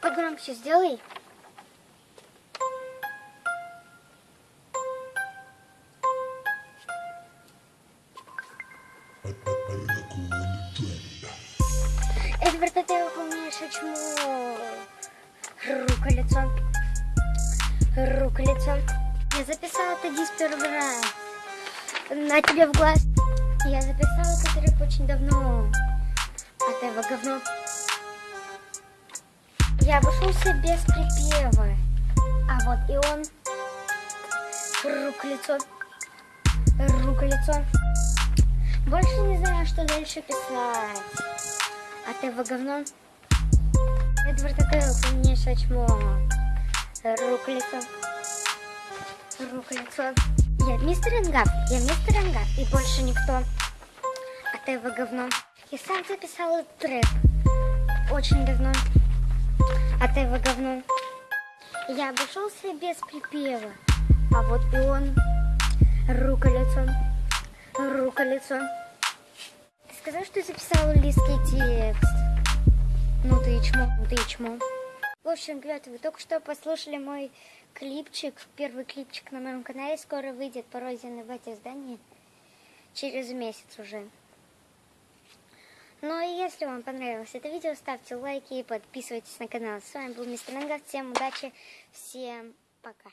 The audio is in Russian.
Погромче сделай. Эдвард, ты выполняешь чмо. Рука лицо. Рука лицо. Я записала это диск первый. На тебе в глаз. Я записала трек очень давно. А ты его говно. Я обошелся без припева. А вот и он. Рука лицо. Рука лицо. Больше не знаю, что дальше писать. А ты его говно. Эдвард, а ты умнейшее чмо. Рука лицо. Рука лицо. Я мистер Энгап, я мистер Энгап, и больше никто. А ты его говно. Я сам записал этот трек. Очень давно. А ты его говно. Я обошелся без припева. А вот и он. Рука лицо. Рука лицо. Ты сказал, что записал листский текст. Ну ты и чмо, ну ты и чмо. В общем, ребята, вы только что послушали мой клипчик, первый клипчик на моем канале. Скоро выйдет пародия в эти здания. Через месяц уже. Ну и если вам понравилось это видео, ставьте лайки и подписывайтесь на канал. С вами был Мистер Энгар. Всем удачи, всем пока.